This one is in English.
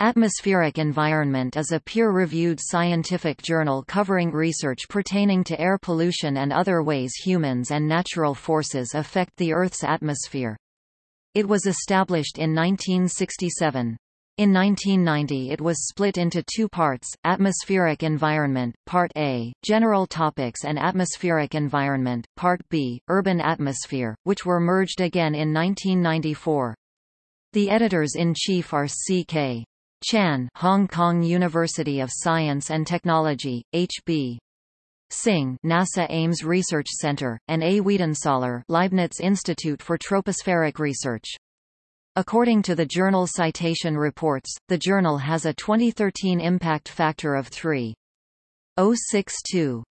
Atmospheric Environment is a peer-reviewed scientific journal covering research pertaining to air pollution and other ways humans and natural forces affect the Earth's atmosphere. It was established in 1967. In 1990 it was split into two parts, Atmospheric Environment, Part A, General Topics and Atmospheric Environment, Part B, Urban Atmosphere, which were merged again in 1994. The editors-in-chief are C.K. Chan Hong Kong University of Science and Technology, H.B. Singh NASA Ames Research Center, and A. Wiedensohler Leibniz Institute for Tropospheric Research. According to the journal Citation Reports, the journal has a 2013 impact factor of 3.062.